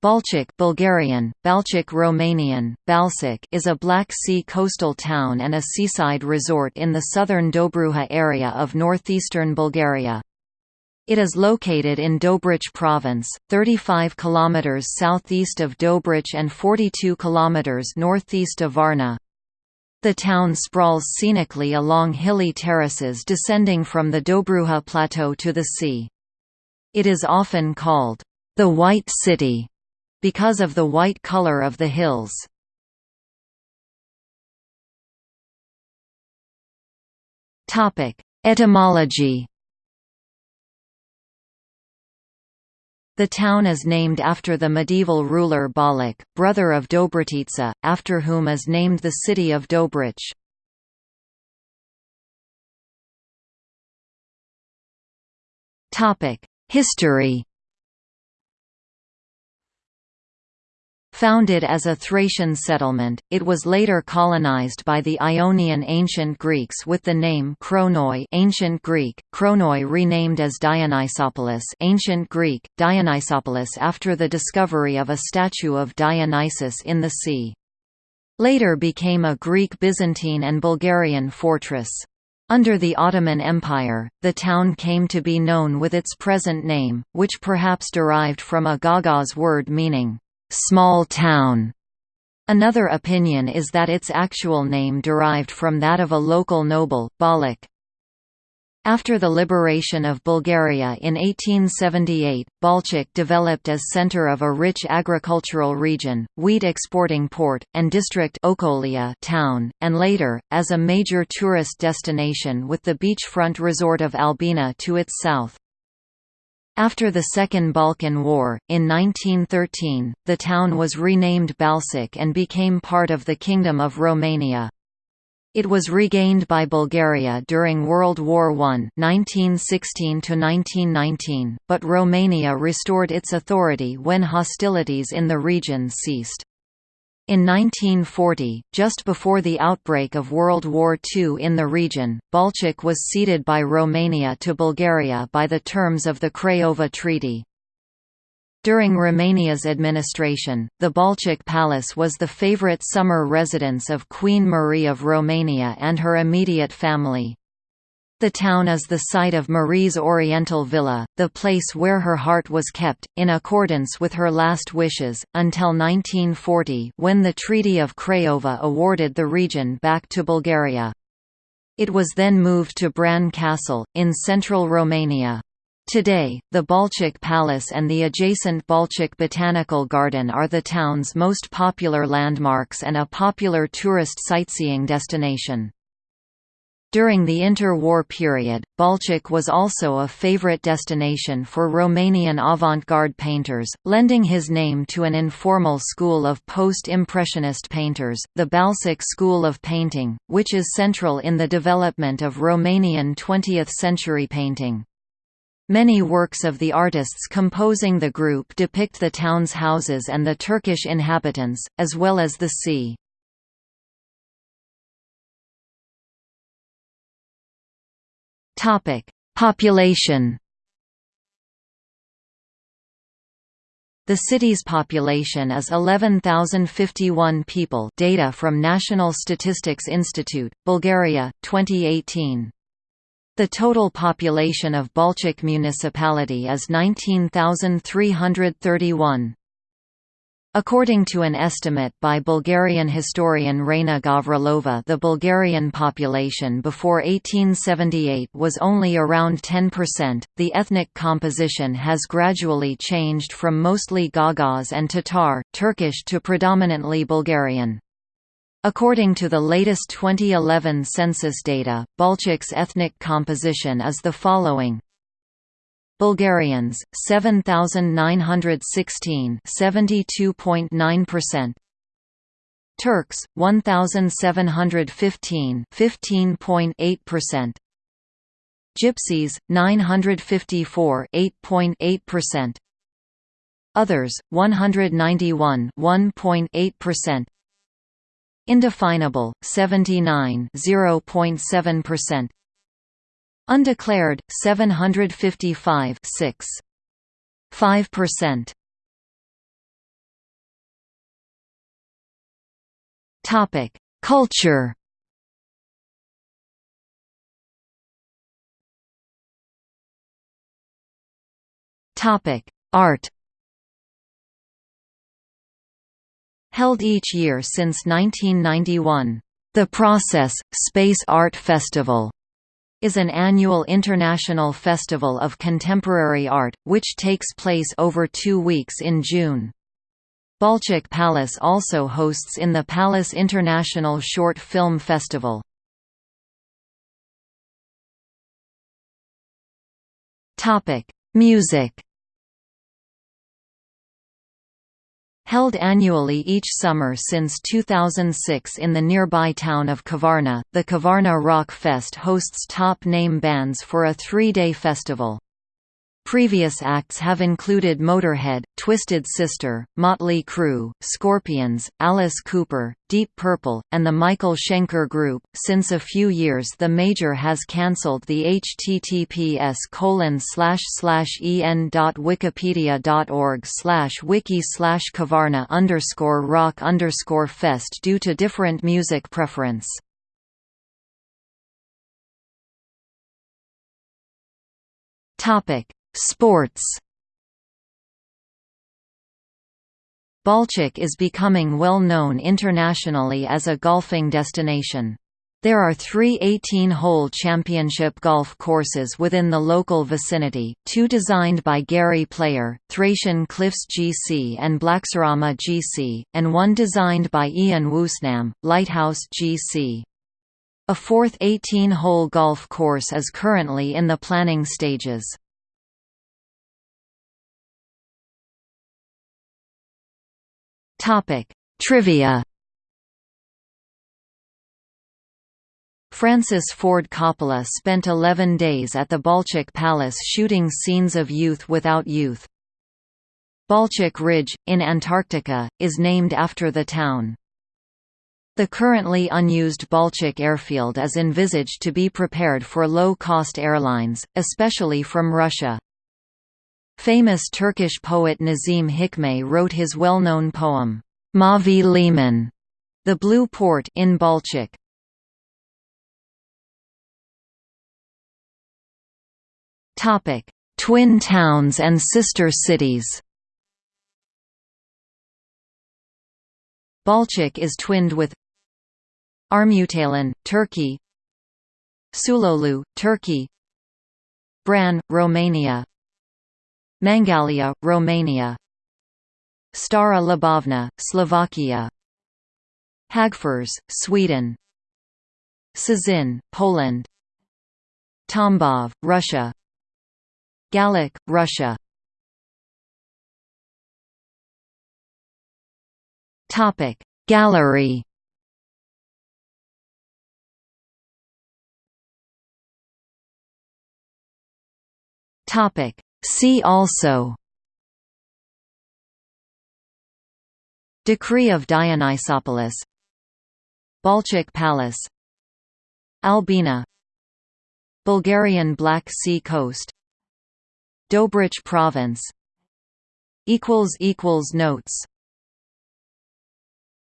Balchik Bulgarian, Balchik Romanian, Balcic is a Black Sea coastal town and a seaside resort in the southern Dobruja area of northeastern Bulgaria. It is located in Dobrich province, 35 km southeast of Dobrich and 42 km northeast of Varna. The town sprawls scenically along hilly terraces descending from the Dobruja Plateau to the sea. It is often called, the White City because of the white color of the hills. Etymology The town is named after the medieval ruler Balak, brother of Dobrotica, after whom is named the city of Dobrich. History Founded as a Thracian settlement, it was later colonized by the Ionian Ancient Greeks with the name Kronoi Ancient Greek, Kronoi renamed as Dionysopolis Ancient Greek, Dionysopolis after the discovery of a statue of Dionysus in the sea. Later became a Greek Byzantine and Bulgarian fortress. Under the Ottoman Empire, the town came to be known with its present name, which perhaps derived from a Gagauz word meaning small town. Another opinion is that its actual name derived from that of a local noble, Balak. After the liberation of Bulgaria in 1878, Balchik developed as center of a rich agricultural region, wheat exporting port, and district Okoliya town, and later, as a major tourist destination with the beachfront resort of Albena to its south. After the Second Balkan War, in 1913, the town was renamed Balcic and became part of the Kingdom of Romania. It was regained by Bulgaria during World War I 1916 but Romania restored its authority when hostilities in the region ceased. In 1940, just before the outbreak of World War II in the region, Balchik was ceded by Romania to Bulgaria by the terms of the Craiova Treaty. During Romania's administration, the Balchik Palace was the favorite summer residence of Queen Marie of Romania and her immediate family. The town is the site of Marie's Oriental Villa, the place where her heart was kept, in accordance with her last wishes, until 1940 when the Treaty of Craiova awarded the region back to Bulgaria. It was then moved to Bran Castle, in central Romania. Today, the Balchik Palace and the adjacent Balchik Botanical Garden are the town's most popular landmarks and a popular tourist sightseeing destination. During the inter-war period, Balchik was also a favorite destination for Romanian avant-garde painters, lending his name to an informal school of post-impressionist painters, the Balcic School of Painting, which is central in the development of Romanian 20th-century painting. Many works of the artists composing the group depict the town's houses and the Turkish inhabitants, as well as the sea. Topic: Population. The city's population is 11,051 people. Data from National Statistics Institute, Bulgaria, 2018. The total population of Balchik municipality is 19,331. According to an estimate by Bulgarian historian Raina Gavrilova the Bulgarian population before 1878 was only around 10%. The ethnic composition has gradually changed from mostly Gagauz and Tatar, Turkish to predominantly Bulgarian. According to the latest 2011 census data, Balchik's ethnic composition is the following Bulgarians 7916 72.9% Turks 1715 15.8% Gypsies 954 8.8% Others 191 1.8% Indefinable 79 0.7% Undeclared, 755 6. 5%. Topic: Culture. Topic: Art. Held each year since 1991, the Process Space Art Festival is an annual international festival of contemporary art, which takes place over two weeks in June. Balchik Palace also hosts in the Palace International Short Film Festival. Music Held annually each summer since 2006 in the nearby town of Kavarna, the Kavarna Rock Fest hosts top-name bands for a three-day festival. Previous acts have included Motorhead, Twisted Sister, Motley Crue, Scorpions, Alice Cooper, Deep Purple, and the Michael Schenker Group. Since a few years, the major has cancelled the https colon slash slash en.wikipedia.org slash wiki slash Kavarna underscore rock underscore fest due to different music preference. Topic Sports Balchik is becoming well known internationally as a golfing destination. There are three 18-hole championship golf courses within the local vicinity, two designed by Gary Player, Thracian Cliffs GC and BlackSeaRama GC, and one designed by Ian Woosnam, Lighthouse GC. A fourth 18-hole golf course is currently in the planning stages. Topic: Trivia. Francis Ford Coppola spent 11 days at the Balchik Palace shooting scenes of Youth Without Youth. Balchik Ridge, in Antarctica, is named after the town. The currently unused Balchik airfield is envisaged to be prepared for low-cost airlines, especially from Russia. Famous Turkish poet Nazim Hikmet wrote his well-known poem, Mavi Liman, the Blue Port in Balchik. Topic: Twin towns and sister cities. Balchik is twinned with Armutalan, Turkey Süloğlu, Turkey Bran, Romania Mangalia, Romania. Stará Ľubovňa, Slovakia. Hagfors, Sweden. Szczecin, Poland. Tambov, Russia. Galich, Russia. Gallery. Topic See also. Decree of Dionysopolis. Balchik Palace. Albena. Bulgarian Black Sea coast. Dobrich Province. Notes